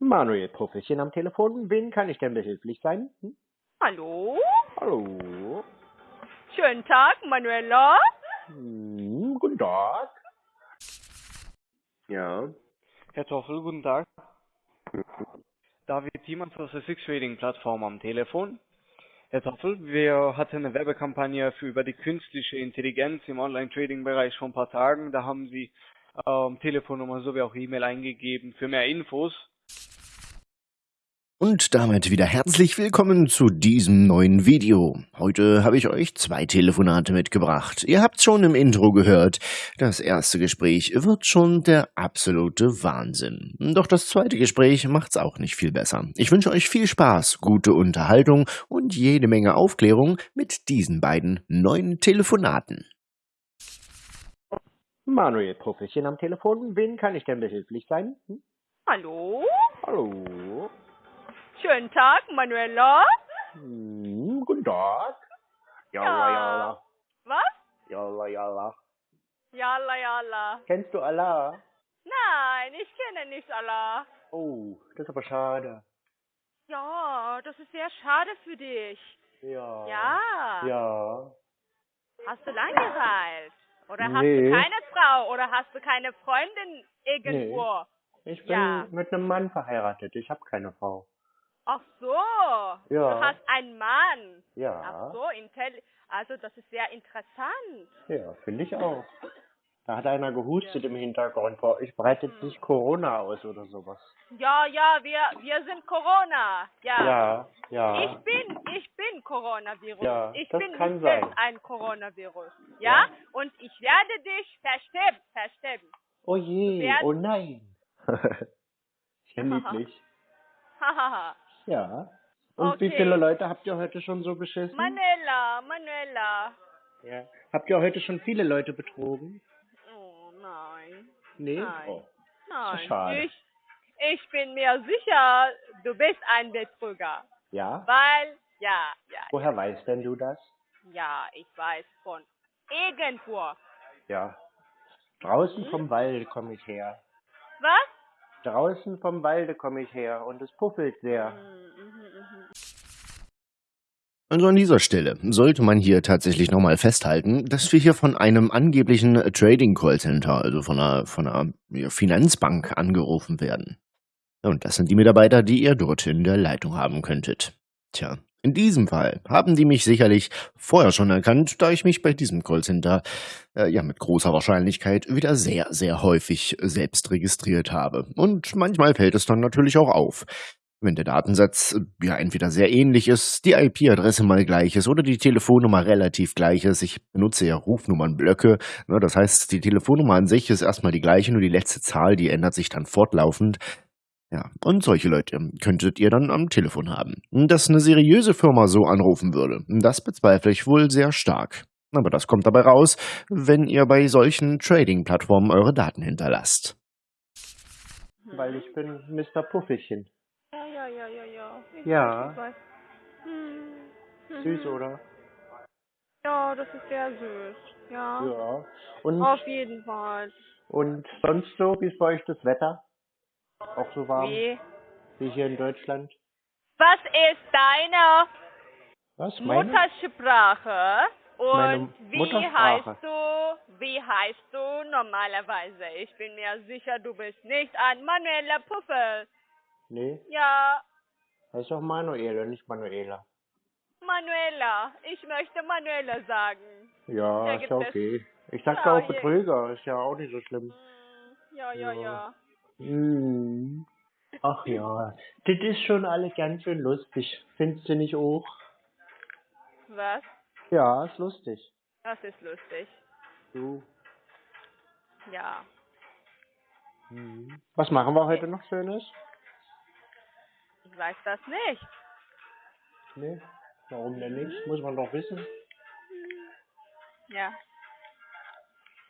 Manuel Profession am Telefon. Wen kann ich denn behilflich sein? Hm? Hallo? Hallo? Schönen Tag, Manuela. Hm, guten Tag. Ja. Herr Toffel, guten Tag. David Thiemann von der Six Trading Plattform am Telefon. Herr Toffel, wir hatten eine Werbekampagne für über die künstliche Intelligenz im Online-Trading-Bereich vor ein paar Tagen. Da haben Sie ähm, Telefonnummer sowie auch E-Mail eingegeben für mehr Infos. Und damit wieder herzlich willkommen zu diesem neuen Video. Heute habe ich euch zwei Telefonate mitgebracht. Ihr habt schon im Intro gehört, das erste Gespräch wird schon der absolute Wahnsinn. Doch das zweite Gespräch macht's auch nicht viel besser. Ich wünsche euch viel Spaß, gute Unterhaltung und jede Menge Aufklärung mit diesen beiden neuen Telefonaten. Manuel Profession am Telefon. Wen kann ich denn behilflich sein? Hm? Hallo? Hallo? Schönen Tag, Manuela. Hm, guten Tag. Jalla, Ja. jalla. Was? Jalla, jalla. Yalla, yalla. Kennst du Allah? Nein, ich kenne nicht Allah. Oh, das ist aber schade. Ja, das ist sehr schade für dich. Ja. Ja. Ja. Hast du Langeweile? Oder hast Nee. du keine Frau? Oder hast du keine Freundin irgendwo? Ich bin Ja. mit einem Mann verheiratet. Ich habe keine Frau. Ach so. Ja. Du hast einen Mann. Ja. Ach so, intelli also das ist sehr interessant. Ja, finde ich auch. Da hat einer gehustet im Hintergrund. Boah, Ich breitet Hm. sich Corona aus oder sowas. Ja, ja, wir, wir sind Corona. Ja. Ja, ja. Ich bin, ich bin Coronavirus. Ja, ich das bin kann nicht sein. ein Coronavirus. Ja? Ja. Und ich werde dich versterben, versterben. Oh je, Wer- oh nein. ja niedlich. Hahaha. Ja. Und wie Okay. viele Leute habt ihr heute schon so beschissen? Manuela, Manuela. Ja. Habt ihr heute schon viele Leute betrogen? Oh nein. Nee? Nein. Oh. Nein. schade. Ich, ich bin mir sicher, du bist ein Betrüger. Ja? Weil, ja, ja, Woher weißt denn du das? ja, ich weiß von irgendwo. Ja. Draußen Hm? vom Walde komme ich her. Was? Draußen vom Walde komme ich her und es puffelt sehr. Mhm, mhm, mhm. Also an dieser Stelle sollte man hier tatsächlich nochmal festhalten, dass wir hier von einem angeblichen Trading Callcenter, also von einer, von einer Finanzbank angerufen werden. Und das sind die Mitarbeiter, die ihr dort in der Leitung haben könntet. Tja, in diesem Fall haben die mich sicherlich vorher schon erkannt, da ich mich bei diesem Callcenter äh, ja mit großer Wahrscheinlichkeit wieder sehr, sehr häufig selbst registriert habe. Und manchmal fällt es dann natürlich auch auf. Wenn der Datensatz äh, ja entweder sehr ähnlich ist, die IP-Adresse mal gleich ist oder die Telefonnummer relativ gleich ist. Ich benutze ja Rufnummernblöcke. Ne, das heißt, die Telefonnummer an sich ist erstmal die gleiche, nur die letzte Zahl, die ändert sich dann fortlaufend. Ja, und solche Leute könntet ihr dann am Telefon haben. Dass eine seriöse Firma so anrufen würde, das bezweifle ich wohl sehr stark. Aber das kommt dabei raus, wenn ihr bei solchen Trading-Plattformen eure Daten hinterlasst. Weil ich bin Mr. Puffelchen. Ja, ja, ja, ja, ja. Ich Ja. Weiß. Hm. Süß, Mhm. oder? Ja, das ist sehr süß. Ja. Ja. Und, Auf jeden Fall. und sonst so, wie ist bei euch das Wetter? Auch so warm Wie? wie hier in Deutschland? Was ist deine Was? Muttersprache? Und Meine wie heißt du? Wie heißt du normalerweise? Ich bin mir sicher, du bist nicht ein Manuela Puffel. Nee, Ja, heißt doch Manuela, nicht Manuela. Manuela. Ich möchte Manuela sagen. Ja, ist ja okay. Ich sag Ja, auch Betrüger, ist ja auch nicht so schlimm. Hm, Ja, ja, Ja. ja. Hm. Ach ja, das ist schon alles ganz schön lustig. Findest du nicht auch? Was? Ja, ist lustig. Das ist lustig. Du. Ja. Hm. Was machen wir heute noch Schönes? Ich weiß das nicht. Nee, warum denn nicht? Muss man doch wissen. Ja.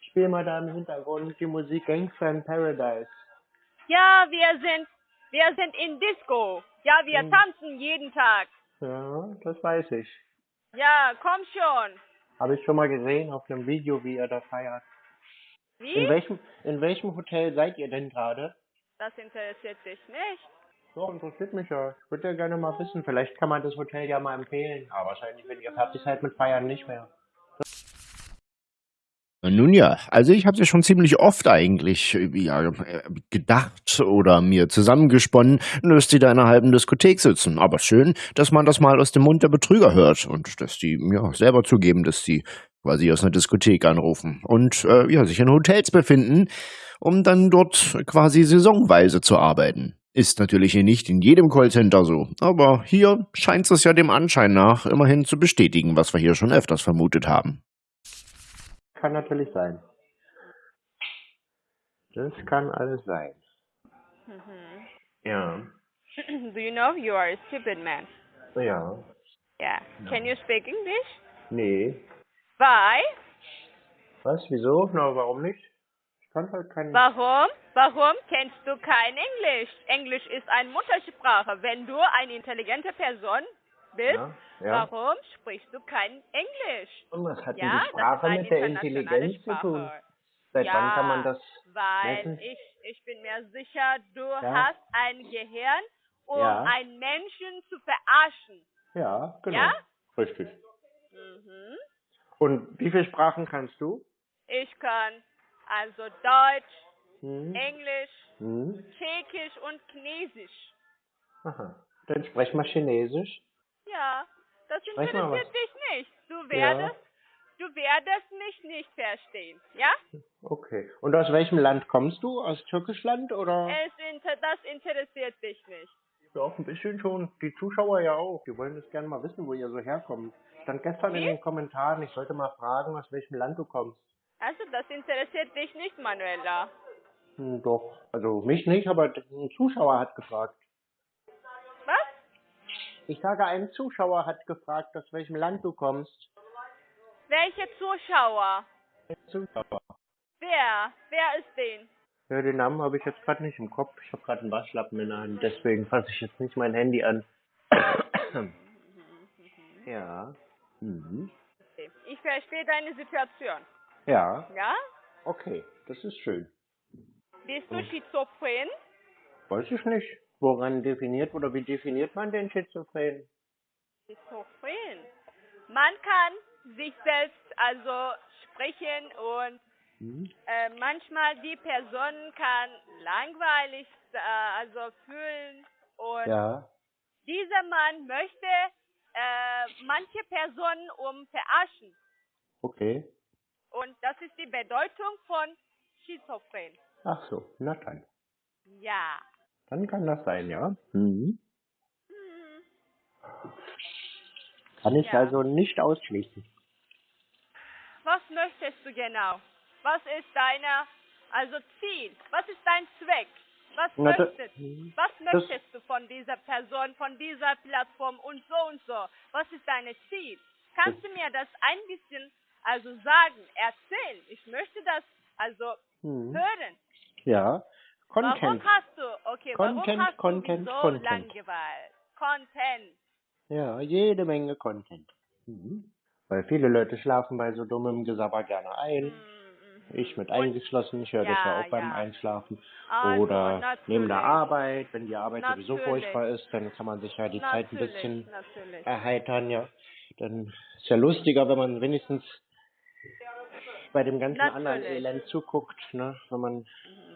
Spiel mal da im Hintergrund die Musik Gangster in Paradise. Ja, wir sind, wir sind in Disco. Ja, wir Hm. tanzen jeden Tag. Ja, das weiß ich. Ja, komm schon. Habe ich schon mal gesehen auf einem Video, wie ihr da feiert. In Wie? welchem, in welchem Hotel seid ihr denn gerade? Das interessiert dich nicht. Doch, interessiert mich ja. Ich würde ja gerne mal wissen. Vielleicht kann man das Hotel ja mal empfehlen. Aber wahrscheinlich, wenn ihr fertig seid mit Feiern, nicht mehr. Nun ja, also ich habe ja schon ziemlich oft eigentlich äh, ja, äh, gedacht oder mir zusammengesponnen, dass die da in einer halben Diskothek sitzen. Aber schön, dass man das mal aus dem Mund der Betrüger hört und dass die ja selber zugeben, dass die quasi aus einer Diskothek anrufen und äh, ja sich in Hotels befinden, um dann dort quasi saisonweise zu arbeiten. Ist natürlich hier nicht in jedem Callcenter so, aber hier scheint es ja dem Anschein nach immerhin zu bestätigen, was wir hier schon öfters vermutet haben. Kann natürlich sein. Das kann alles sein. Mhm. Ja. Do you know you are a stupid man? Ja. Yeah. Can you speak English? Nee. Why? Was? Wieso? Na, warum nicht? Ich kann halt kein... Warum? Warum kennst du kein Englisch? Englisch ist eine Muttersprache. Wenn du eine intelligente Person bist, Ja, ja. warum sprichst du kein Englisch? Und was hat Ja, die Sprache das mit der Intelligenz zu tun? Sprache. Seit ja, wann kann man das Weil messen? ich, ich bin mir sicher, du hast ein Gehirn, um einen Menschen zu verarschen. Ja, genau. Ja? Richtig. Mhm. Und wie viele Sprachen kannst du? Ich kann also Deutsch, Hm? Englisch, Hm? Tschechisch und Chinesisch. Aha. Dann sprech mal Chinesisch. Ja, das interessiert dich nicht. Du werdest, du werdest mich nicht verstehen, ja? Okay. Und aus welchem Land kommst du? Aus Türkischland oder? Es inter das interessiert dich nicht. Ja, auch ein bisschen schon. Die Zuschauer ja auch. Die wollen das gerne mal wissen, wo ihr so herkommt. Stand gestern in Wie? den Kommentaren, ich sollte mal fragen, aus welchem Land du kommst. Also das interessiert dich nicht, Manuela. Hm, doch. Also mich nicht, aber ein Zuschauer hat gefragt. Ich sage, ein Zuschauer hat gefragt, aus welchem Land du kommst. Welche Zuschauer? Ein Zuschauer. Wer? Wer ist den? Ja, den Namen habe ich jetzt gerade nicht im Kopf. Ich habe gerade einen Waschlappen in der Hand, deswegen fasse ich jetzt nicht mein Handy an. ja. Mhm. Ich verstehe deine Situation. Ja, Ja? okay, das ist schön. Bist du Hm. schizophren? Weiß ich nicht. Woran definiert oder wie definiert man den Schizophren? Schizophren. Man kann sich selbst also sprechen und Hm? äh, manchmal die Person kann langweilig äh, also fühlen und Ja. dieser Mann möchte äh, manche Personen um verarschen. Okay. Und das ist die Bedeutung von Schizophren. Ach so, na dann. Ja. Dann kann das sein, ja. Mhm. Hm. Kann ich Ja. also nicht ausschließen. Was möchtest du genau? Was ist deine also Ziel? Was ist dein Zweck? Was Na, da- möchtest Mhm. Was Das- möchtest du von dieser Person, von dieser Plattform und so und so? Was ist dein Ziel? Kannst du mir das ein bisschen also sagen, erzählen? Ich möchte das also Mhm. hören. Ja. Warum Content. hast du, okay, Content, warum hast Content, du so Content. Langeweile? Content. Ja, jede Menge Content. Mhm. Weil viele Leute schlafen bei so dummem Gesabber gerne ein. Mhm, mhm. Ich mit eingeschlossen, ich höre das ja Ja, auch beim ja. Einschlafen. Also, Oder natürlich. neben der Arbeit, wenn die Arbeit sowieso Natürlich. furchtbar ist, dann kann man sich ja die Zeit ein Natürlich, bisschen natürlich. erheitern, ja. Dann ist ja lustiger, wenn man wenigstens bei dem ganzen anderen Natürlich. Elend zuguckt, ne? Wenn man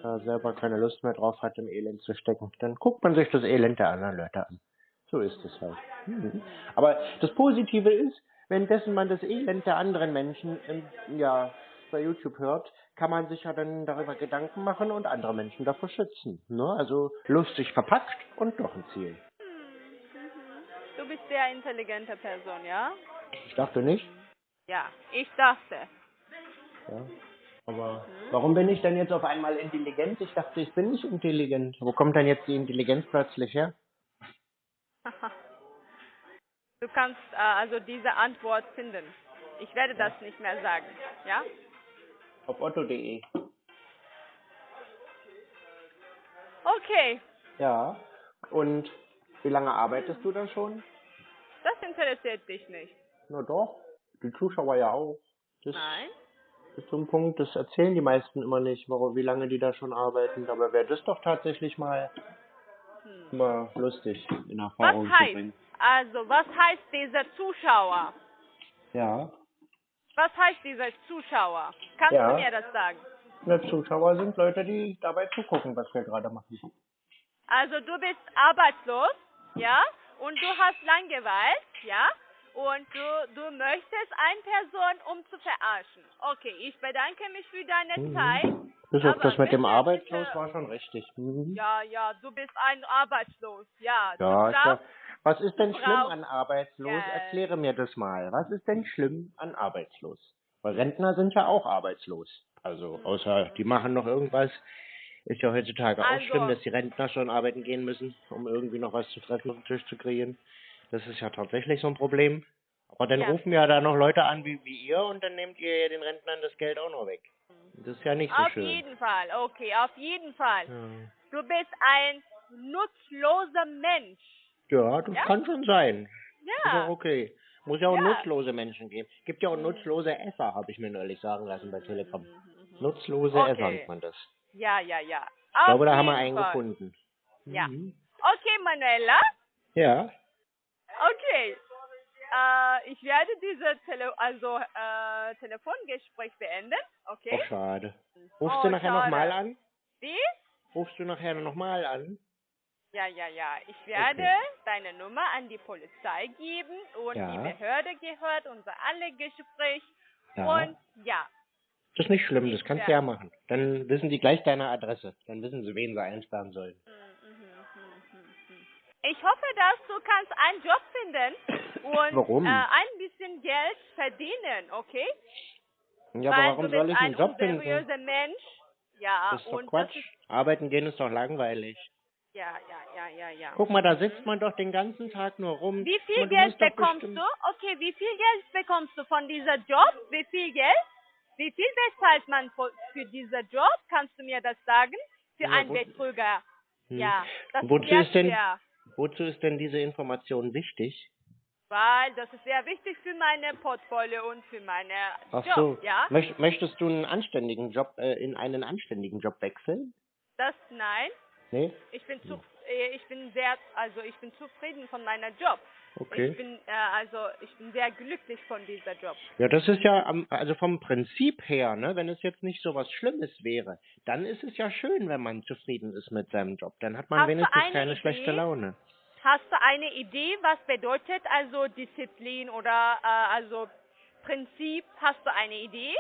da selber keine Lust mehr drauf hat, im Elend zu stecken. Dann guckt man sich das Elend der anderen Leute an. So ist es halt. Mhm. Aber das Positive ist, währenddessen man das Elend der anderen Menschen im, ja, bei YouTube hört, kann man sich ja dann darüber Gedanken machen und andere Menschen davor schützen. Ne? Also lustig verpackt und doch ein Ziel. Du bist sehr intelligente Person, ja? Ich dachte nicht. Ja, ich dachte. Ja. Aber warum bin ich denn jetzt auf einmal intelligent? Ich dachte, ich bin nicht intelligent. Wo kommt denn jetzt die Intelligenz plötzlich her? Du kannst äh, also diese Antwort finden. Ich werde das nicht mehr sagen, ja? Auf otto.de. Okay, Ja. Und wie lange arbeitest du da schon? das interessiert dich nicht. Na doch. Die Zuschauer ja auch. Das Nein? Ist so ein Punkt, das erzählen die meisten immer nicht, warum, wie lange die da schon arbeiten. Aber wäre das doch tatsächlich mal Hm. Immer lustig in Was Erfahrung zu heißt, bringen. also was heißt dieser Zuschauer? Ja. Was heißt dieser Zuschauer? Kannst Ja. du mir das sagen? Ne, Zuschauer sind Leute, die dabei zugucken, was wir gerade machen. Also du bist arbeitslos, ja, und du hast Langeweile, ja, und du, du möchtest eine Person, um zu verarschen. Okay, ich bedanke mich für deine Mhm. Zeit. Auf Aber das mit dem Arbeitslos war schon richtig. Mhm. Ja, ja, du bist ein Arbeitslos, ja. Ja, brauchst, Was ist denn schlimm an arbeitslos? Geld. Erkläre mir das mal. Was ist denn schlimm an arbeitslos? Weil Rentner sind ja auch arbeitslos. Also, außer die machen noch irgendwas. Ist ja heutzutage auch Also- schlimm, dass die Rentner schon arbeiten gehen müssen, um irgendwie noch was zu fressen auf den Tisch zu kriegen. Das ist ja tatsächlich so ein Problem. Aber dann Ja. rufen ja da noch Leute an wie, wie ihr und dann nehmt ihr ja den Rentnern das Geld auch noch weg. Das ist ja nicht so auf schön. jeden Fall, okay, auf jeden Fall. Ja. Du bist ein nutzloser Mensch. Ja, das Ja? kann schon sein. Ja. okay. Muss ja auch nutzlose Menschen geben. Gibt ja auch nutzlose Esser, habe ich mir neulich sagen lassen bei Telegram. Nutzlose Okay. Esser nennt man das. Ja, ja, ja. Ich glaube, da haben wir einen Fall. gefunden. Ja. Mhm. Okay, Manuela. Ja. Okay. Äh, ich werde dieses Tele also, äh, Telefongespräch beenden. Okay? Ach, schade. Rufst Oh, du nachher nochmal an? Wie? Rufst du nachher nochmal an? Ja, ja, ja. Ich werde Okay. deine Nummer an die Polizei geben und Ja. die Behörde gehört unser alle Gespräch. Ja. Und ja. Das ist nicht schlimm, das kannst du Ja. ja machen. Dann wissen die gleich deine Adresse. Dann wissen sie, wen sie einsperren sollen. Mhm. Ich hoffe, dass du kannst einen Job finden und Warum? Äh, ein bisschen Geld verdienen, okay? Ja, Weil aber warum du soll ich einen ein Job finden? Mensch. Ja, Das ist doch und Quatsch. ist Arbeiten gehen ist doch langweilig. ja, ja, ja, ja, ja. Guck mal, da sitzt man doch den ganzen Tag nur rum. Wie viel Man, du Geld doch bekommst bestimmt- du? Okay, wie viel Geld bekommst du von dieser Job? Wie viel Geld? Wie viel bezahlt man für, diesen Job? Kannst du mir das sagen? Für Ja, einen Betrüger. Hm. Ja, das Wozu ist ist denn- schwer, Wozu ist denn diese Information wichtig? weil das ist sehr wichtig für meine Portfolio und für meine Ach Job, so. ja? Möcht, möchtest du einen anständigen Job äh, in einen anständigen Job wechseln? Das nein. Nee? Ich bin zu, äh, ich bin sehr, also ich bin zufrieden von meiner Job. Ich Okay. bin, äh, also ich bin sehr glücklich von dieser Job. Ja, das ist ja am, also vom Prinzip her, ne, wenn es jetzt nicht so was Schlimmes wäre, dann ist es ja schön, wenn man zufrieden ist mit seinem Job. Dann hat man Hast wenigstens eine keine Idee? schlechte Laune. Hast du eine Idee, was bedeutet also Disziplin oder äh, also Prinzip? Hast du eine Idee?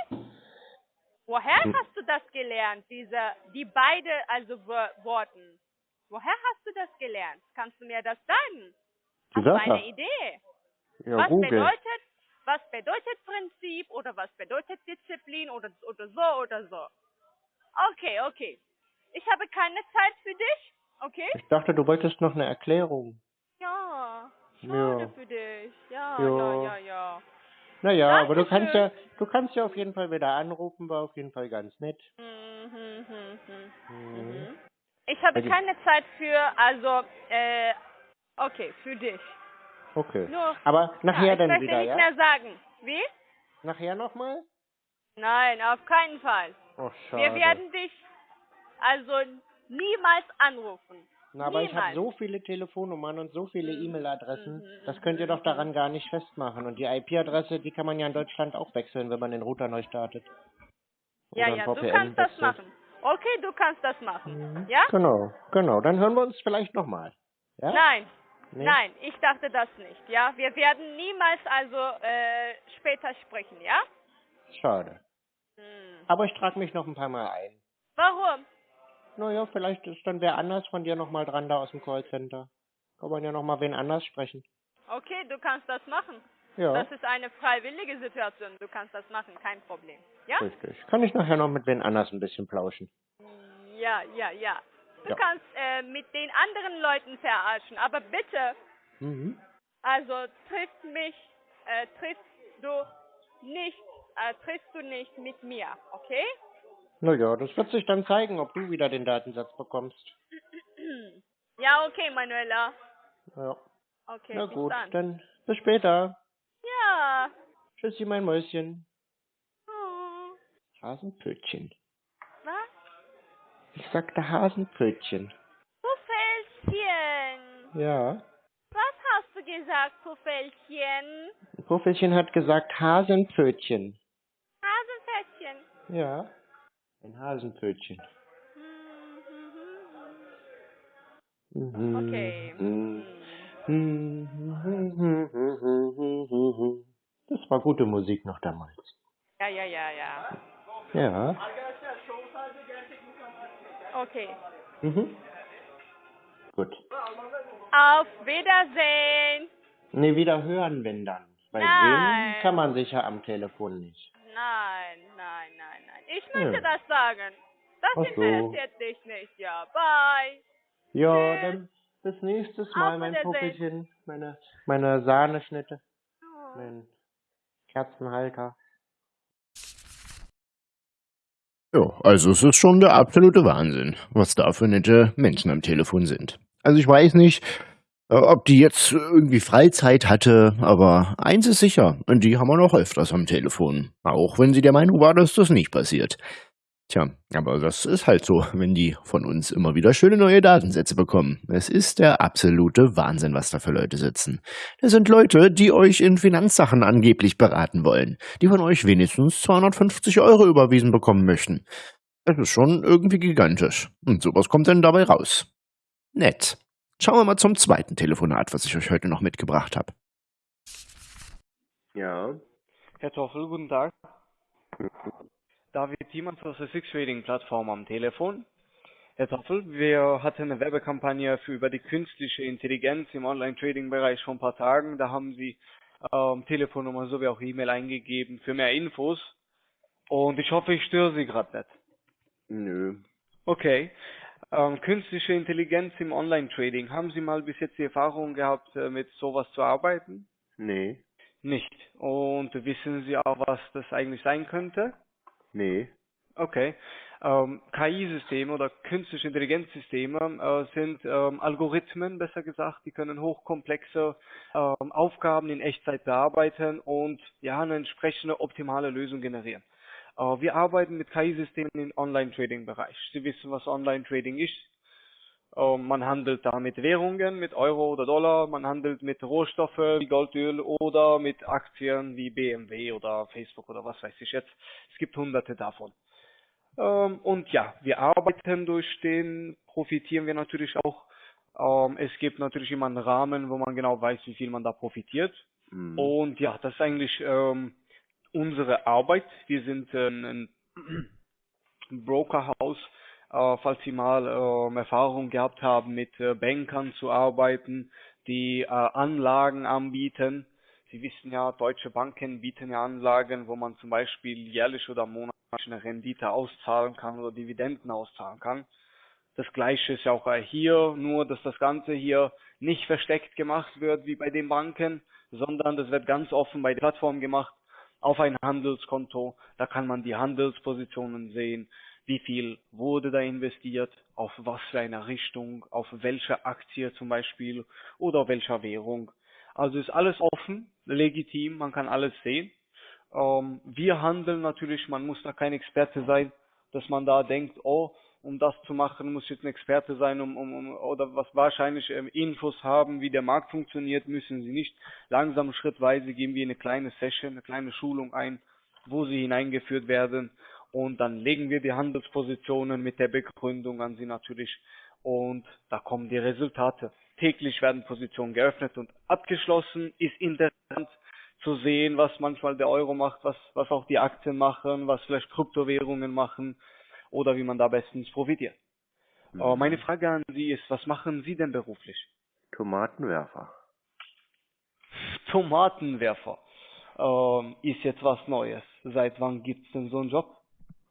Woher Hm. hast du das gelernt, diese, die beide also Wo- Worten? Woher hast du das gelernt? Kannst du mir das sagen? Wörter. eine Idee? Ja, was Google. bedeutet, was bedeutet Prinzip oder was bedeutet Disziplin oder, oder so oder so? Okay, okay. Ich habe keine Zeit für dich, okay? Ich dachte, du wolltest noch eine Erklärung. Ja, schade Ja. für dich. Ja, Ja. ja, ja, ja. Naja, aber du kannst ja, Dankeschön. du kannst ja auf jeden Fall wieder anrufen, war auf jeden Fall ganz nett. Mhm, mhm, mhm. Mhm. Mhm. Ich habe Also- keine Zeit für, also, äh, okay, für dich. Okay. Nur, Aber nachher ja, ich dann möchte wieder, nicht ja? mehr sagen. Wie? Nachher nochmal? Nein, auf keinen Fall. Oh, schade. Wir werden dich also niemals anrufen. Na, aber ich habe niemals. so viele Telefonnummern und so viele Mhm. E-Mail-Adressen, Mhm, das könnt ihr mhm, doch daran gar nicht festmachen. Und die IP-Adresse, die kann man ja in Deutschland auch wechseln, wenn man den Router neu startet. Ja, Oder ja, du VPN kannst das wechselt. machen. Okay, du kannst das machen. Mhm. Ja? Genau, genau. Dann hören wir uns vielleicht nochmal. Ja? Nein, Nee? nein, ich dachte das nicht. Ja, wir werden niemals also äh, später sprechen, ja? Schade. Hm. Aber ich trage mich noch ein paar Mal ein. Warum? Naja, vielleicht ist dann wer anders von dir nochmal dran da aus dem Callcenter. Kann man ja nochmal wen anders sprechen. Okay, du kannst das machen. Ja, Das ist eine freiwillige Situation. Du kannst das machen, kein Problem. Ja? richtig. Kann ich nachher noch mit wen anders ein bisschen plauschen. Ja, ja, ja. Du Ja. kannst äh, mit den anderen Leuten verarschen, aber bitte, Mhm. also trifft mich, äh, triffst du nicht, äh, triffst du nicht mit mir, okay? Naja, das wird sich dann zeigen, ob du wieder den Datensatz bekommst. Ja, okay, Manuela. Ja. Okay, Na gut, dann. dann bis später. Ja. Tschüssi, mein Mäuschen. Hm. Hasenpötchen. Ich sagte fällst hier. Ja. Was hast du gesagt, Puffelchen? Puffelchen hat gesagt Hasenpfötchen. Hasenpfötchen. Ja. Ein Hasenpfötchen. Okay. Das war gute Musik noch damals. Ja, ja, ja, ja. Ja. Okay. Mhm. Gut. Auf Wiedersehen. Ne, wieder hören, wenn dann. Bei Nein. kann man sicher am Telefon nicht. Nein, nein, nein, nein. Ich möchte Ja. das sagen. Das so. interessiert dich nicht. Ja, bye. Ja, Tschüss. dann bis nächstes Mal, Auf mein. Puppelchen. Meine, meine Sahneschnitte. Oh. Mein Kerzenhalter. Ja, also es ist schon der absolute Wahnsinn, was da für nette Menschen am Telefon sind. Also ich weiß nicht, äh, ob die jetzt irgendwie Freizeit hatte, aber eins ist sicher, die haben wir noch öfters am Telefon. Auch wenn sie der Meinung war, dass das nicht passiert. Tja, aber das ist halt so, wenn die von uns immer wieder schöne neue Datensätze bekommen. Es ist der absolute Wahnsinn, was da für Leute sitzen. Das sind Leute, die euch in Finanzsachen angeblich beraten wollen, die von euch wenigstens 250 Euro überwiesen bekommen möchten. Das ist schon irgendwie gigantisch. Und sowas kommt dann dabei raus. Nett. Schauen wir mal zum zweiten Telefonat, was ich euch heute noch mitgebracht habe. Ja. Herr Toffel, guten Tag. David Thiemann aus der Six Trading Plattform am Telefon. Herr Toffel, wir hatten eine Werbekampagne für über die künstliche Intelligenz im Online-Trading-Bereich vor ein paar Tagen. Da haben Sie ähm, Telefonnummer sowie auch E-Mail eingegeben für mehr Infos. Und ich hoffe, ich störe Sie gerade nicht. Nö. Okay. Ähm, künstliche Intelligenz im Online-Trading. Haben Sie mal bis jetzt die Erfahrung gehabt, äh, mit sowas zu arbeiten? Nee. Nicht. Und wissen Sie auch, was das eigentlich sein könnte? Nee. Okay. Ähm, KI-Systeme oder künstliche Intelligenzsysteme äh, sind ähm, Algorithmen, besser gesagt, die können hochkomplexe ähm, Aufgaben in Echtzeit bearbeiten und ja eine entsprechende optimale Lösung generieren. Äh, wir arbeiten mit KI-Systemen im Online-Trading-Bereich. Sie wissen, was Online-Trading ist. Ähm, man handelt da mit Währungen, mit Euro oder Dollar, man handelt mit Rohstoffe wie Goldöl oder mit Aktien wie BMW oder Facebook oder was weiß ich jetzt. Es gibt hunderte davon. Ähm, und ja, wir arbeiten durch den, profitieren wir natürlich auch. Ähm, es gibt natürlich immer einen Rahmen, wo man genau weiß, wie viel man da profitiert. Mhm. Und ja, das ist eigentlich unsere Arbeit. Wir sind ein Brokerhaus, falls Sie mal ähm, Erfahrung gehabt haben, mit äh, Bankern zu arbeiten, die äh, Anlagen anbieten. Sie wissen ja, deutsche Banken bieten ja Anlagen, wo man zum Beispiel jährlich oder monatlich eine Rendite auszahlen kann oder Dividenden auszahlen kann. Das gleiche ist ja auch äh, hier, nur dass das Ganze hier nicht versteckt gemacht wird wie bei den Banken, sondern das wird ganz offen bei der Plattform gemacht auf ein Handelskonto. Da kann man die Handelspositionen sehen, wie viel wurde da investiert, auf was für eine Richtung, auf welche Aktie zum Beispiel oder welcher Währung. Also ist alles offen, legitim, man kann alles sehen. Ähm, wir handeln natürlich, man muss da kein Experte sein, dass man da denkt, oh, um das zu machen, muss jetzt ein Experte sein, um, um, um oder was wahrscheinlich ähm, Infos haben, wie der Markt funktioniert, müssen sie nicht. Langsam schrittweise geben wir eine kleine Session, eine kleine Schulung ein, wo sie hineingeführt werden und dann legen wir die Handelspositionen mit der Begründung an sie natürlich und da kommen die Resultate. Täglich werden Positionen geöffnet und abgeschlossen. Ist interessant zu sehen, was manchmal der Euro macht, was, was auch die Aktien machen, was vielleicht Kryptowährungen machen oder wie man da bestens profitiert. Mhm. Äh, meine Frage an Sie ist, was machen Sie denn beruflich? Tomatenwerfer. Tomatenwerfer. Ähm, ist jetzt was Neues. Seit wann gibt's denn so einen Job?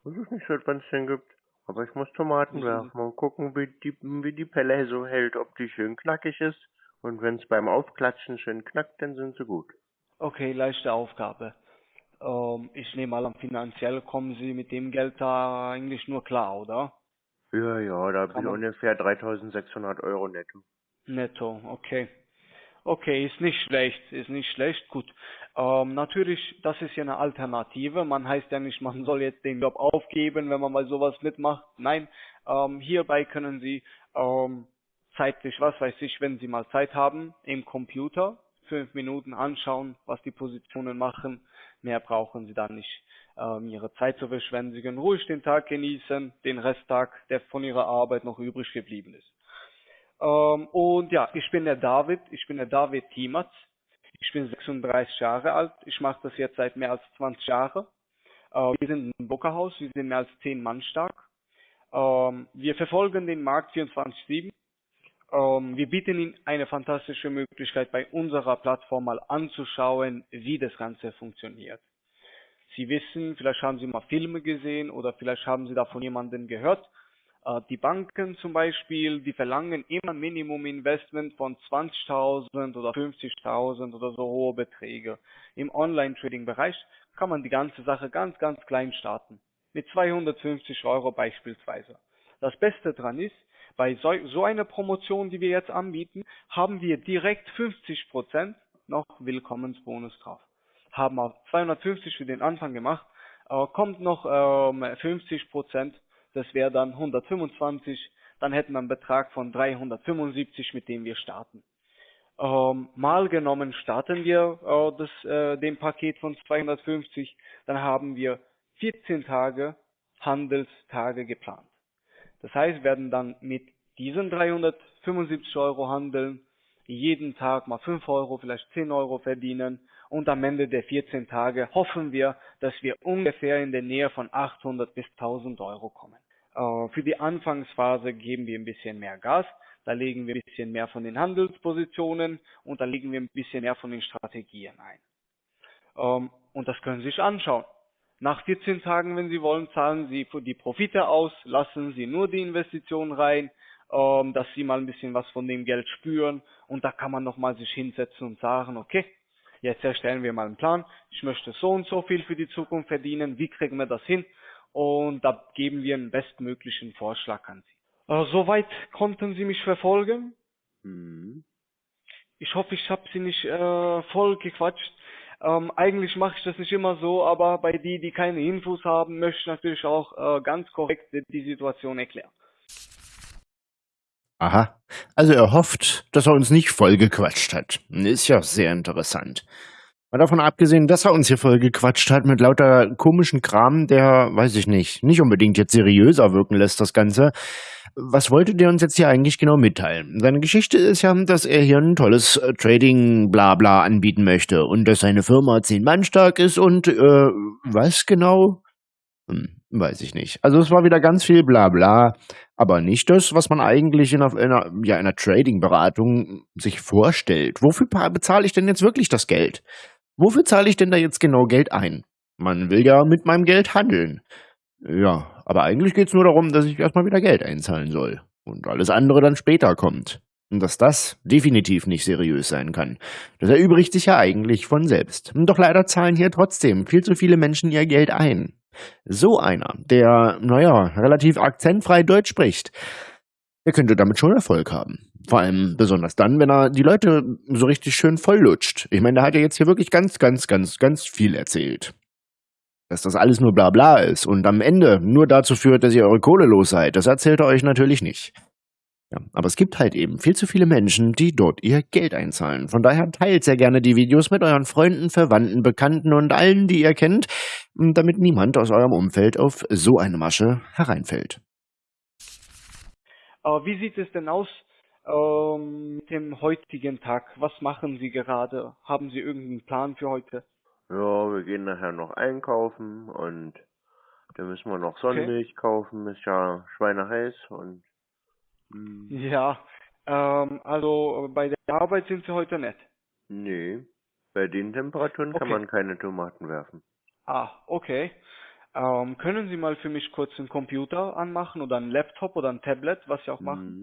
Weiß ich nicht, seit wann es den gibt. Aber ich muss Tomaten Wissen werfen und gucken, wie die, wie die Pelle so hält, ob die schön knackig ist. Und wenn es beim Aufklatschen schön knackt, dann sind sie gut. Okay, leichte Aufgabe. Ähm, ich nehme an, finanziell kommen Sie mit dem Geld da eigentlich nur klar, oder? Ja, ja, da Kann ich ungefähr 3600 Euro netto. Netto, okay. Okay, ist nicht schlecht, ist nicht schlecht, gut. Ähm, natürlich, das ist ja eine Alternative. Man heißt ja nicht, man soll jetzt den Job aufgeben, wenn man mal sowas mitmacht. Nein, ähm, hierbei können Sie ähm, zeitlich, was weiß ich, wenn Sie mal Zeit haben, im Computer fünf Minuten anschauen, was die Positionen machen. Mehr brauchen Sie dann nicht, ähm, Ihre Zeit zu verschwenden. Sie können ruhig den Tag genießen, den Resttag, der von Ihrer Arbeit noch übrig geblieben ist. Ähm, und ja, ich bin der David, ich bin der David Tiematz. Ich bin 36 Jahre alt. Ich mache das jetzt seit mehr als 20 Jahren. Äh, wir sind ein Bookerhaus, wir sind mehr als 10 Mann stark. Ähm, wir verfolgen den Markt 24-7. Ähm, wir bieten Ihnen eine fantastische Möglichkeit, bei unserer Plattform mal anzuschauen, wie das Ganze funktioniert. Sie wissen, vielleicht haben Sie mal Filme gesehen oder vielleicht haben Sie davon jemanden gehört. Äh, die Banken zum Beispiel, die verlangen immer Minimum Investment von 20.000 oder 50.000 oder so hohe Beträge. Im Online-Trading-Bereich kann man die ganze Sache ganz, ganz klein starten. Mit 250 Euro beispielsweise. Das Beste dran ist, bei so, einer Promotion, die wir jetzt anbieten, haben wir direkt 50% noch Willkommensbonus drauf. Haben auch 250 für den Anfang gemacht, äh, kommt noch ähm, 50%, das wäre dann 125, dann hätten wir einen Betrag von 375, mit dem wir starten. Ähm, mal genommen starten wir äh, das, äh, dem Paket von 250, dann haben wir 14 Tage Handelstage geplant. Das heißt, werden dann mit diesen 375 Euro handeln, jeden Tag mal 5 Euro, vielleicht 10 Euro verdienen und am Ende der 14 Tage hoffen wir, dass wir ungefähr in der Nähe von 800 bis 1000 Euro kommen. Äh, für die Anfangsphase geben wir ein bisschen mehr Gas, da legen wir ein bisschen mehr von den Handelspositionen und da legen wir ein bisschen mehr von den Strategien ein. Ähm, und das können Sie sich anschauen. Nach 14 Tagen, wenn Sie wollen, zahlen Sie die Profite aus, lassen Sie nur die Investitionen rein, ähm, dass Sie mal ein bisschen was von dem Geld spüren und da kann man nochmal sich hinsetzen und sagen, okay, jetzt erstellen wir mal einen Plan, ich möchte so und so viel für die Zukunft verdienen, wie kriegen wir das hin? Und da geben wir einen bestmöglichen Vorschlag an Sie. Äh, soweit konnten Sie mich verfolgen. Mhm. Ich hoffe, ich habe Sie nicht äh, voll gequatscht. Ähm, eigentlich mache ich das nicht immer so, aber bei die, die keine Infos haben, möchte ich natürlich auch äh, ganz korrekt die Situation erklären. Aha. Also er hofft, dass er uns nicht vollgequatscht hat. Ist ja sehr interessant. Mal davon abgesehen, dass er uns hier vollgequatscht hat mit lauter komischen Kram, der, weiß ich nicht, nicht unbedingt jetzt seriöser wirken lässt, das Ganze. Was wollte der uns jetzt hier eigentlich genau mitteilen? Seine Geschichte ist ja, dass er hier ein tolles äh, Trading-Blabla anbieten möchte und dass seine Firma zehn Mann stark ist und, äh, was genau? Hm, weiß ich nicht. Also es war wieder ganz viel Blabla, aber nicht das, was man eigentlich in einer, in einer, ja, einer Trading-Beratung sich vorstellt. Wofür bezahle ich denn jetzt wirklich das Geld? Wofür zahle ich denn da jetzt genau Geld ein? Man will ja mit meinem Geld handeln. Ja, aber eigentlich geht's nur darum, dass ich erstmal wieder Geld einzahlen soll. Und alles andere dann später kommt. Und dass das definitiv nicht seriös sein kann. Das erübrigt sich ja eigentlich von selbst. Doch leider zahlen hier trotzdem viel zu viele Menschen ihr Geld ein. So einer, der, naja, relativ akzentfrei Deutsch spricht, der könnte damit schon Erfolg haben. Vor allem besonders dann, wenn er die Leute so richtig schön volllutscht. Ich meine, da hat er jetzt hier wirklich ganz, ganz, ganz, ganz viel erzählt dass das alles nur Blabla ist und am Ende nur dazu führt, dass ihr eure Kohle los seid, das erzählt er euch natürlich nicht. Ja, aber es gibt halt eben viel zu viele Menschen, die dort ihr Geld einzahlen. Von daher teilt sehr gerne die Videos mit euren Freunden, Verwandten, Bekannten und allen, die ihr kennt, damit niemand aus eurem Umfeld auf so eine Masche hereinfällt. Aber wie sieht es denn aus ähm, mit dem heutigen Tag? Was machen Sie gerade? Haben Sie irgendeinen Plan für heute? Ja, wir gehen nachher noch einkaufen und dann müssen wir noch Sonnenmilch okay. kaufen, ist ja schweineheiß und hm. Ja, ähm, also bei der Arbeit sind sie heute nicht. Nee, bei den Temperaturen okay. kann man keine Tomaten werfen. Ah, okay. Ähm, können Sie mal für mich kurz einen Computer anmachen oder einen Laptop oder ein Tablet, was Sie auch machen?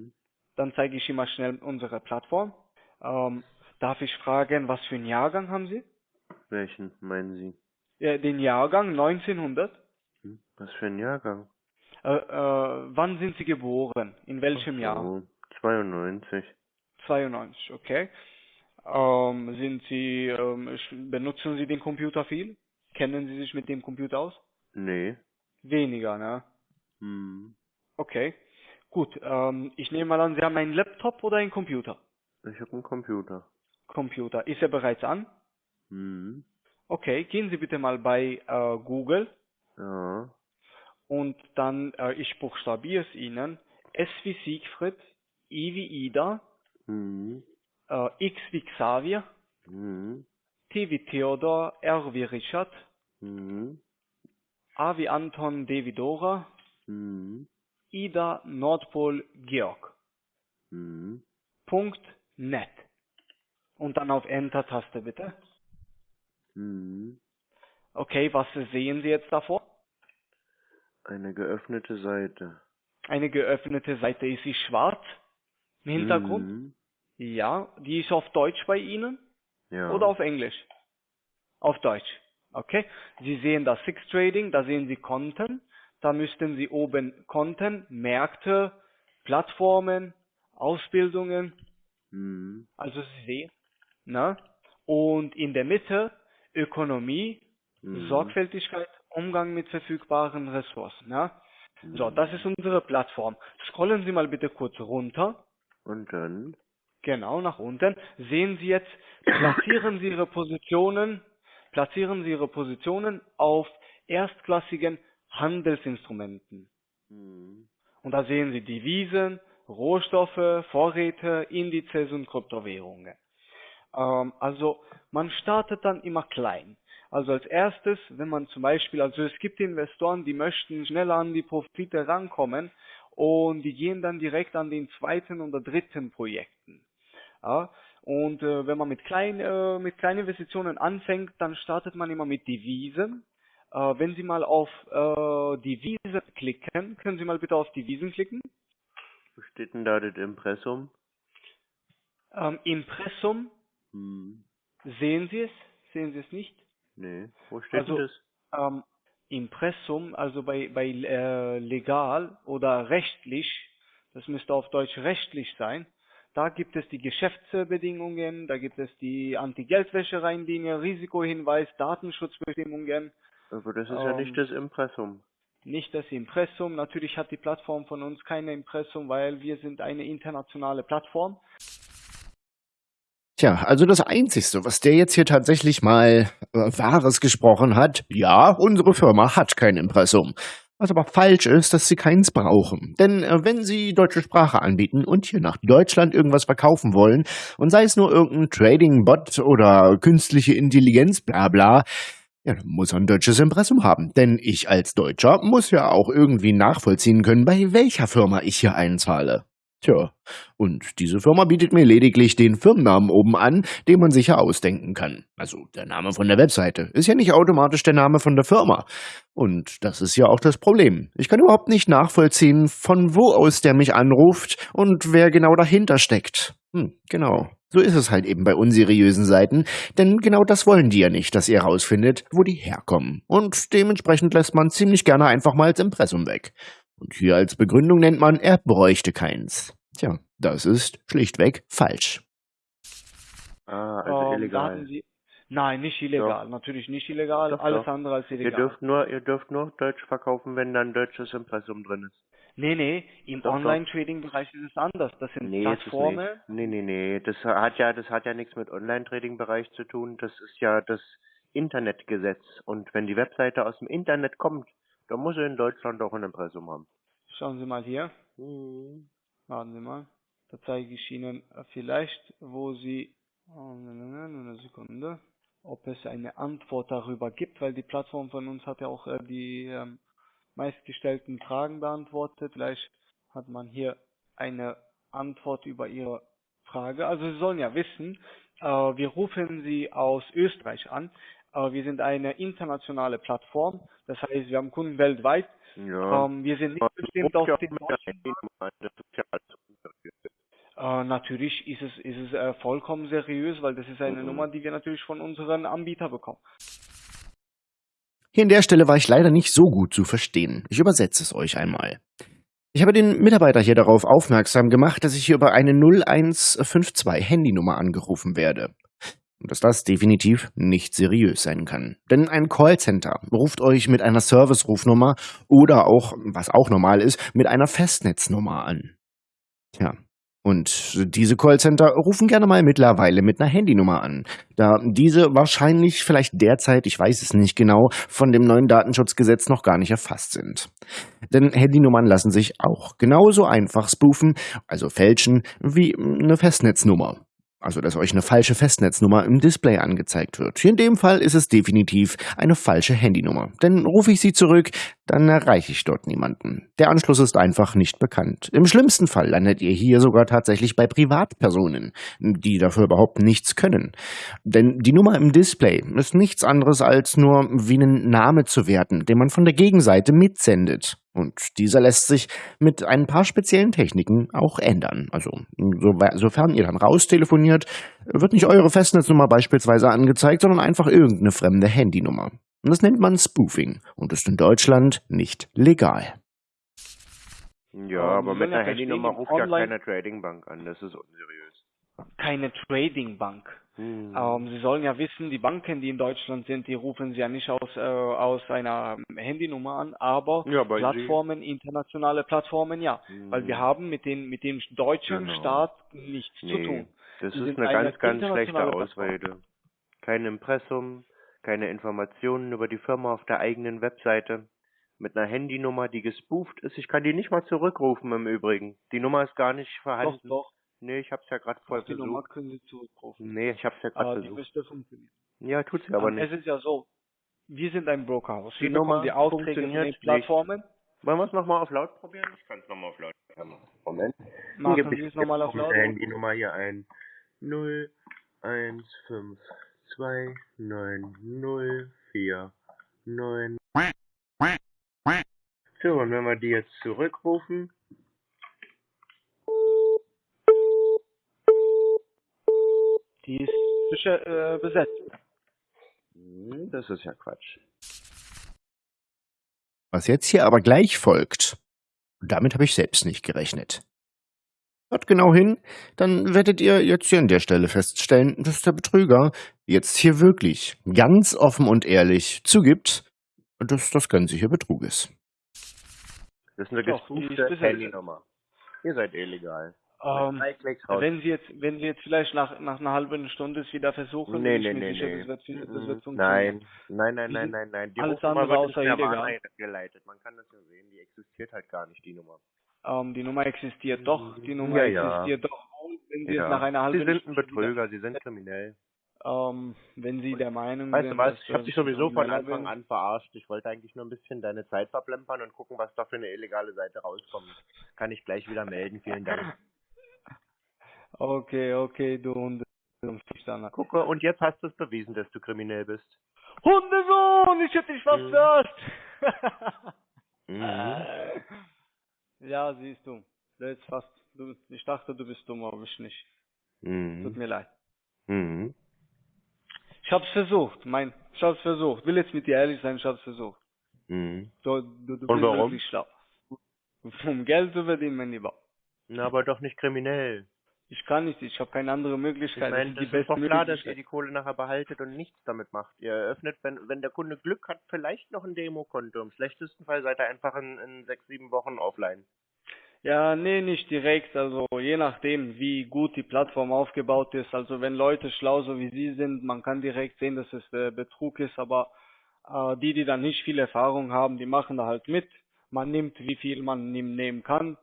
Dann zeige ich Ihnen mal schnell unsere Plattform. Ähm, darf ich fragen, was für einen Jahrgang haben Sie? Welchen meinen Sie? Ja, den Jahrgang 1900. Hm, was für ein Jahrgang? Äh, äh, wann sind Sie geboren? In welchem so, Jahr? 92. 92, okay. Ähm, sind Sie, ähm, benutzen Sie den Computer viel? Kennen Sie sich mit dem Computer aus? Nee. Weniger, ne? Hm. Okay. Gut, ähm, ich nehme mal an, Sie haben einen Laptop oder einen Computer? Ich habe einen Computer. Computer. Ist er bereits an? Hm. Okay, gehen Sie bitte mal bei äh, Google Ja. und dann, äh, ich buchstabiere es Ihnen, S wie Siegfried, I wie Ida, Hm. äh, X wie Xavier, Hm. T wie Theodor, R wie Richard, Hm. A wie Anton, D wie Dora, Hm. Ida, Nordpol, Georg. Hm. Punkt net. Und dann auf Enter-Taste bitte. Hm. Okay, was sehen Sie jetzt davor? Eine geöffnete Seite. Eine geöffnete Seite. Ist sie schwarz im Hintergrund? Hm. Ja. Die ist auf Deutsch bei Ihnen? Ja. Oder auf Englisch? Auf Deutsch. Okay. Sie sehen das Six Trading, da sehen Sie Content. Da müssten Sie oben Content, Märkte, Plattformen, Ausbildungen, Hm. also Sie sehen, ne? Und in der Mitte Ökonomie, Hm. Sorgfältigkeit, Umgang mit verfügbaren Ressourcen, ne? So, das ist unsere Plattform. Scrollen Sie mal bitte kurz runter. Und dann? Genau, nach unten. Sehen Sie jetzt, platzieren Sie Ihre Positionen, platzieren Sie Ihre Positionen auf erstklassigen Handelsinstrumenten. Hm. Und da sehen Sie Devisen, Rohstoffe, Vorräte, Indizes und Kryptowährungen. Ähm, also man startet dann immer klein. Also als erstes, wenn man zum Beispiel, also es gibt Investoren, die möchten schneller an die Profite rankommen und die gehen dann direkt an den zweiten oder dritten Projekten. Ja, und äh, wenn man mit kleinen äh, mit kleinen Investitionen anfängt, dann startet man immer mit Devisen. Äh, wenn Sie mal auf äh, Devisen klicken, können Sie mal bitte auf Devisen klicken. Wo steht denn da das Impressum? Ähm, Impressum, Hm. sehen Sie es? Sehen Sie es nicht? Nee. Wo steht Also- denn das? Ähm, Impressum, also bei, bei äh, legal oder rechtlich, das müsste auf Deutsch rechtlich sein, da gibt es die Geschäftsbedingungen, da gibt es die Anti-Geldwäsche-Richtlinie, Risikohinweis, Datenschutzbestimmungen, Aber das ist ja Ähm, nicht das Impressum. nicht das Impressum. Natürlich hat die Plattform von uns keine Impressum, weil wir sind eine internationale Plattform. Tja, also das Einzigste, was der jetzt hier tatsächlich mal äh, Wahres gesprochen hat, ja, unsere Firma hat kein Impressum. Was aber falsch ist, dass sie keins brauchen. Denn äh, wenn sie deutsche Sprache anbieten und hier nach Deutschland irgendwas verkaufen wollen, und sei es nur irgendein Trading-Bot oder künstliche Intelligenz, bla bla, ja, dann muss er ein deutsches Impressum haben. Denn ich als Deutscher muss ja auch irgendwie nachvollziehen können, bei welcher Firma ich hier einzahle. Tja, und diese Firma bietet mir lediglich den Firmennamen oben an, den man sich ja ausdenken kann. Also der Name von der Webseite ist ja nicht automatisch der Name von der Firma. Und das ist ja auch das Problem. Ich kann überhaupt nicht nachvollziehen, von wo aus der mich anruft und wer genau dahinter steckt. Hm, genau. So ist es halt eben bei unseriösen Seiten, denn genau das wollen die ja nicht, dass ihr herausfindet, wo die herkommen. Und dementsprechend lässt man ziemlich gerne einfach mal das Impressum weg. Und hier als Begründung nennt man, er bräuchte keins. Tja, das ist schlichtweg falsch. Ah, also illegal. Nein, nicht illegal. Natürlich nicht illegal. Doch, alles doch. andere als Ihr illegal. dürft nur, ihr dürft nur Deutsch verkaufen, wenn da ein deutsches Impressum drin ist. Nee, nee, im. Online-Trading-Bereich ist es anders. Das sind Nee, Plattformen. Nee, nee, nee. Das hat ja, das hat ja nichts mit Online-Trading-Bereich zu tun. Das ist ja das Internetgesetz. Und wenn die Webseite aus dem Internet kommt, dann muss sie in Deutschland auch ein Impressum haben. Schauen Sie mal hier. Hm. Warten Sie mal. Da zeige ich Ihnen vielleicht, wo Sie, oh, ne, ne, ne, eine Sekunde, ob es eine Antwort darüber gibt, weil die Plattform von uns hat ja auch äh, die ähm, meistgestellten Fragen beantwortet. Vielleicht hat man hier eine Antwort über Ihre Frage. Also Sie sollen ja wissen, äh, wir rufen Sie aus Österreich an. Äh, wir sind eine internationale Plattform. Das heißt, wir haben Kunden weltweit. Ja. Ähm, wir sind nicht bestimmt auf den deutschen Äh, natürlich ist es, ist es äh, vollkommen seriös, weil das ist eine Mhm. Nummer, die wir natürlich von unseren Anbietern bekommen. Hier an der Stelle war ich leider nicht so gut zu verstehen. Ich übersetze es euch einmal. Ich habe den Mitarbeiter hier darauf aufmerksam gemacht, dass ich hier über eine 0152 Handynummer angerufen werde. dass das definitiv nicht seriös sein kann. Denn ein Callcenter ruft euch mit einer Service-Rufnummer oder auch, was auch normal ist, mit einer Festnetznummer an. Tja, und diese Callcenter rufen gerne mal mittlerweile mit einer Handynummer an, da diese wahrscheinlich vielleicht derzeit, ich weiß es nicht genau, von dem neuen Datenschutzgesetz noch gar nicht erfasst sind. Denn Handynummern lassen sich auch genauso einfach spoofen, also fälschen, wie eine Festnetznummer. Also, dass euch eine falsche Festnetznummer im Display angezeigt wird. Hier in dem Fall ist es definitiv eine falsche Handynummer. Denn rufe ich sie zurück, dann erreiche ich dort niemanden. Der Anschluss ist einfach nicht bekannt. Im schlimmsten Fall landet ihr hier sogar tatsächlich bei Privatpersonen, die dafür überhaupt nichts können. Denn die Nummer im Display ist nichts anderes als nur wie einen Name zu werten, den man von der Gegenseite mitsendet. Und dieser lässt sich mit ein paar speziellen Techniken auch ändern. Also, so, sofern ihr dann raustelefoniert, wird nicht eure Festnetznummer beispielsweise angezeigt, sondern einfach irgendeine fremde Handynummer. Und das nennt man Spoofing und ist in Deutschland nicht legal. Ja, aber mit einer Handynummer ruft ja keine Tradingbank an, das ist unseriös. Keine Tradingbank. Hm. Ähm, Sie sollen ja wissen, die Banken, die in Deutschland sind, die rufen Sie ja nicht aus, äh, aus einer Handynummer an, aber ja, Plattformen, Sie. internationale Plattformen, ja. Hm. Weil wir haben mit, den, mit dem deutschen genau. Staat nichts nee, zu tun. Das die ist eine ganz, ganz schlechte Ausrede. Kein Impressum, keine Informationen über die Firma auf der eigenen Webseite. Mit einer Handynummer, die gespooft ist. Ich kann die nicht mal zurückrufen im Übrigen. Die Nummer ist gar nicht vorhanden. Doch, doch. Nee, ich hab's ja gerade voll die versucht. Die Nummer können Sie zurückrufen. Nee, ich hab's ja gerade versucht. Die müsste funktionieren. Ja, tut sie aber nicht. Es ist ja so, wir sind ein Brokerhaus. Wir die bekommen die Aufträge von den Plattformen. Nicht. Wollen wir es nochmal auf laut probieren? Ich kann es nochmal auf laut machen. Moment. Machen Sie es nochmal auf laut? Die Nummer hier ein. 0, 1, 5, 2, 9, 0, 4, 9. So, und wenn wir die jetzt zurückrufen, Die ist äh, besetzt. Hm, das ist ja Quatsch. Was jetzt hier aber gleich folgt, damit habe ich selbst nicht gerechnet. Hört genau hin, dann werdet ihr jetzt hier an der Stelle feststellen, dass der Betrüger jetzt hier wirklich ganz offen und ehrlich zugibt, dass das Ganze hier Betrug ist. Das ist eine gespoofte Handynummer. Ihr seid illegal. Ähm, wenn Sie jetzt, wenn Sie jetzt vielleicht nach, nach einer halben Stunde es wieder versuchen, nee, nee, nee, sicher, nee. Das wird, das wird nein, nein, nein, nein, nein, nein. Die alles andere außer illegal. geleitet. Man kann das ja sehen, die existiert halt gar nicht, die Nummer. Ähm, die Nummer existiert doch, die Nummer ja, existiert doch, wenn Sie ja. jetzt nach einer halben Stunde... Sie sind ein Betrüger, Sie sind kriminell. Ähm, wenn Sie der Meinung weißt sind... Weißt du was, ich habe dich sowieso von Anfang an verarscht. Ich wollte eigentlich nur ein bisschen deine Zeit verplempern und gucken, was da für eine illegale Seite rauskommt. Kann ich gleich wieder melden, vielen Dank. Okay, okay, du Hunde. Gucke, und jetzt hast du es bewiesen, dass du kriminell bist. Hundesohn, ich hätte dich fast verarscht. mhm. Ja, siehst du. Jetzt fast. Du, ich dachte, du bist dumm, aber ich nicht. Mhm. Tut mir leid. Mhm. Ich hab's versucht, mein, ich hab's versucht. Will jetzt mit dir ehrlich sein, ich hab's versucht. Mhm. Du, du, du Und bist warum? wirklich schlau. Um Geld zu verdienen, mein Lieber. Na, aber doch nicht kriminell. Ich kann nicht, ich habe keine andere Möglichkeit. Ich meine, das, das ist doch klar, dass ihr die Kohle nachher behaltet und nichts damit macht. Ihr eröffnet, wenn, wenn der Kunde Glück hat, vielleicht noch ein Demokonto. Im schlechtesten Fall seid ihr einfach in, in sechs, sieben Wochen offline. Ja, nee, nicht direkt. Also je nachdem, wie gut die Plattform aufgebaut ist. Also wenn Leute schlau so wie Sie sind, man kann direkt sehen, dass es äh, Betrug ist. Aber äh, die, die dann nicht viel Erfahrung haben, die machen da halt mit. Man nimmt, wie viel man nehmen kann.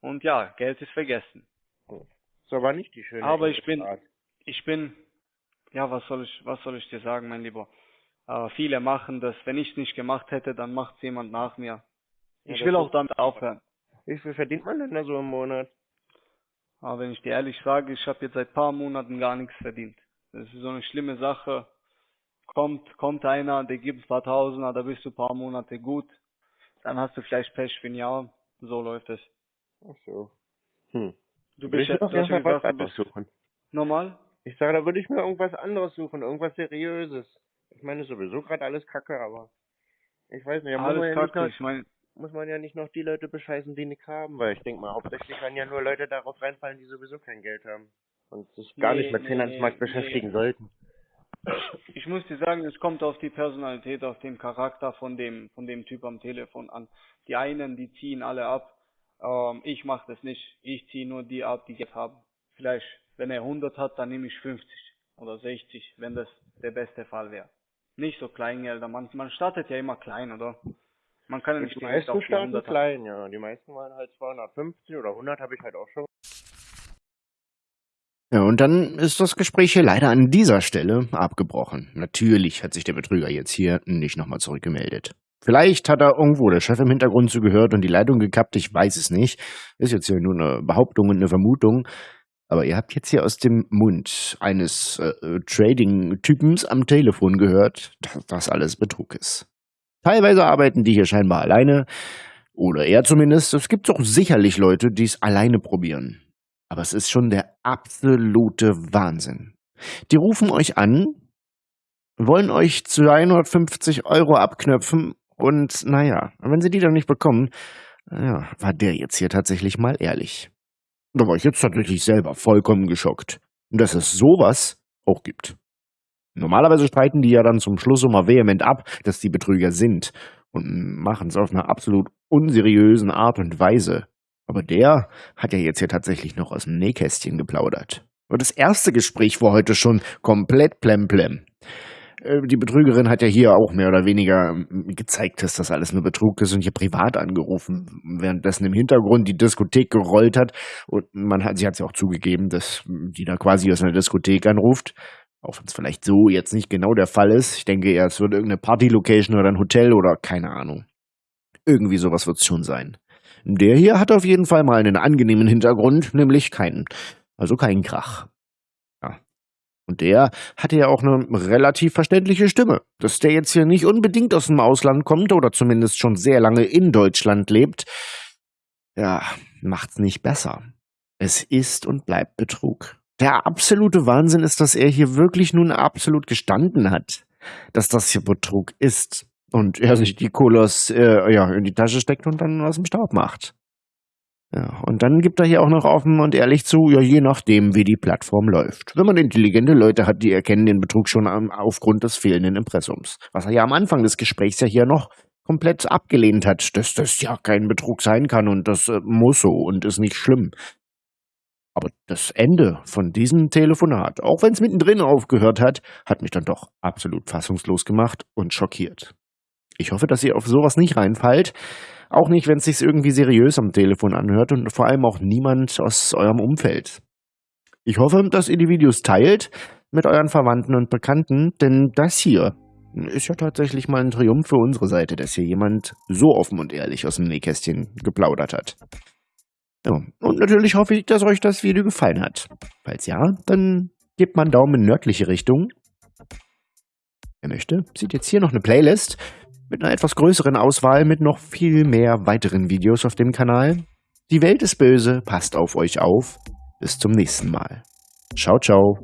Und ja, Geld ist vergessen. So aber nicht die schöne Aber ich bin, Art. ich bin, ja, was soll ich, was soll ich dir sagen, mein Lieber? Äh, viele machen das. Wenn ich es nicht gemacht hätte, dann macht es jemand nach mir. Ich ja, will auch damit aufhören. Wie viel verdient man denn da so im Monat? Aber wenn ich dir ehrlich sage, ich habe jetzt seit paar Monaten gar nichts verdient. Das ist so eine schlimme Sache. Kommt, kommt einer, der gibt ein paar Tausender, da bist du ein paar Monate gut. Dann hast du vielleicht Pech für ein Jahr. So läuft es. Ach so. Hm. Du bist ja auf jeden Fall was anderes suchen. Normal? Ich sage, da würde ich mir irgendwas anderes suchen, irgendwas Seriöses. Ich meine, sowieso gerade alles Kacke, aber ich weiß nicht, alles man Kacke, ja ich mein, muss man ja nicht noch die Leute bescheißen, die nichts haben, weil ich denke mal, hauptsächlich werden ja nur Leute darauf reinfallen, die sowieso kein Geld haben und sich gar nee, nicht mit nee, Finanzmarkt nee, beschäftigen sollten. Ich muss dir sagen, es kommt auf die Personalität, auf den Charakter von dem, von dem Typ am Telefon an. Die einen, die ziehen alle ab. Ähm, ich mache das nicht. Ich ziehe nur die ab, die jetzt haben. Vielleicht, wenn er 100 hat, dann nehme ich 50 oder 60, wenn das der beste Fall wäre. Nicht so Kleingelder. Man, man startet ja immer klein, oder? Man kann ja nicht Die direkt meisten starten 100 klein, ja. Die meisten waren halt 250 oder 100 habe ich halt auch schon. Ja, und dann ist das Gespräch hier leider an dieser Stelle abgebrochen. Natürlich hat sich der Betrüger jetzt hier nicht nochmal zurückgemeldet. Vielleicht hat er irgendwo der Chef im Hintergrund zugehört und die Leitung gekappt, ich weiß es nicht. Ist jetzt hier nur eine Behauptung und eine Vermutung. Aber ihr habt jetzt hier aus dem Mund eines äh, Trading-Typens am Telefon gehört, dass das alles Betrug ist. Teilweise arbeiten die hier scheinbar alleine. Oder er zumindest. Es gibt doch sicherlich Leute, die es alleine probieren. Aber es ist schon der absolute Wahnsinn. Die rufen euch an, wollen euch 250 Euro abknöpfen und naja, wenn sie die dann nicht bekommen, ja, war der jetzt hier tatsächlich mal ehrlich. Da war ich jetzt tatsächlich selber vollkommen geschockt. Dass es sowas auch gibt. Normalerweise streiten die ja dann zum Schluss immer vehement ab, dass die Betrüger sind und machen es auf einer absolut unseriösen Art und Weise. Aber der hat ja jetzt hier tatsächlich noch aus dem Nähkästchen geplaudert. Und das erste Gespräch war heute schon komplett plemplem. Äh, Die Betrügerin hat ja hier auch mehr oder weniger ähm, gezeigt, dass das alles nur Betrug ist und hier privat angerufen, währenddessen im Hintergrund die Diskothek gerollt hat. Und man hat, sie hat ja auch zugegeben, dass die da quasi aus einer Diskothek anruft. Auch wenn es vielleicht so jetzt nicht genau der Fall ist. Ich denke eher, es wird irgendeine Party-Location oder ein Hotel oder keine Ahnung. Irgendwie sowas wird es schon sein. Der hier hat auf jeden Fall mal einen angenehmen Hintergrund, nämlich keinen. Also keinen Krach. Und der hatte ja auch eine relativ verständliche Stimme. Dass der jetzt hier nicht unbedingt aus dem Ausland kommt oder zumindest schon sehr lange in Deutschland lebt, ja, macht's nicht besser. Es ist und bleibt Betrug. Der absolute Wahnsinn ist, dass er hier wirklich nun absolut gestanden hat, dass das hier Betrug ist und er sich die Kohle aus, äh, ja, in die Tasche steckt und dann aus dem Staub macht. Ja, und dann gibt er hier auch noch offen und ehrlich zu, ja, je nachdem, wie die Plattform läuft. Wenn man intelligente Leute hat, die erkennen den Betrug schon am, aufgrund des fehlenden Impressums. Was er ja am Anfang des Gesprächs ja hier noch komplett abgelehnt hat, dass das ja kein Betrug sein kann und das äh, muss so und ist nicht schlimm. Aber das Ende von diesem Telefonat, auch wenn es mittendrin aufgehört hat, hat mich dann doch absolut fassungslos gemacht und schockiert. Ich hoffe, dass ihr auf sowas nicht reinfallt. Auch nicht, wenn es sich irgendwie seriös am Telefon anhört und vor allem auch niemand aus eurem Umfeld. Ich hoffe, dass ihr die Videos teilt mit euren Verwandten und Bekannten, denn das hier ist ja tatsächlich mal ein Triumph für unsere Seite, dass hier jemand so offen und ehrlich aus dem Nähkästchen geplaudert hat. Ja, und natürlich hoffe ich, dass euch das Video gefallen hat. Falls ja, dann gebt mal einen Daumen in nördliche Richtung. Wer möchte, sieht jetzt hier noch eine Playlist mit einer etwas größeren Auswahl mit noch viel mehr weiteren Videos auf dem Kanal. Die Welt ist böse, passt auf euch auf. Bis zum nächsten Mal. Ciao, ciao.